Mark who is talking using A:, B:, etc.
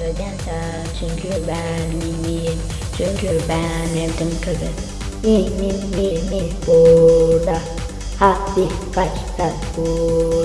A: Neden? Çünkü ben iyiyim. Çünkü ben yaptım kızı. Benim birimiz burada. Hadi kaç kaç buradan.